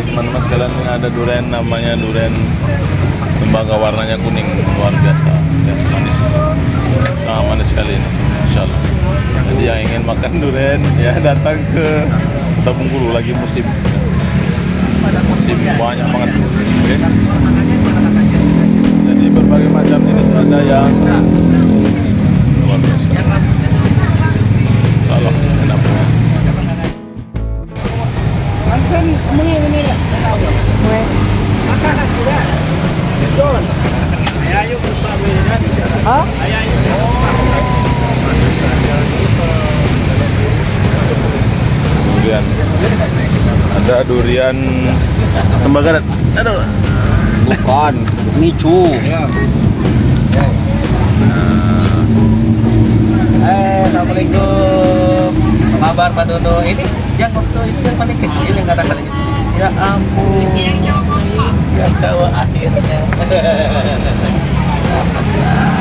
Baik teman-teman sekalian ini ada durian namanya durian tembaga warnanya kuning. Luar biasa. Ya, manis. Sangat manis sekali ini Insya Allah jadi yang ingin makan durian ya datang ke Kota Bengkulu lagi musim. Musim banyak banget. Oke. jadi berbagai macam jenis ada yang Langsung muni muni lah. Makan sudah. Betul. Ayo kita berikan. Hah? durian ada durian tembaga aduh Bukan, micu. Eh, Assalamualaikum. Apa kabar Pak Dodo? Ini yang waktu itu yang paling kecil yang kata-kata gitu. Ya ampun. Ya cowok akhirnya.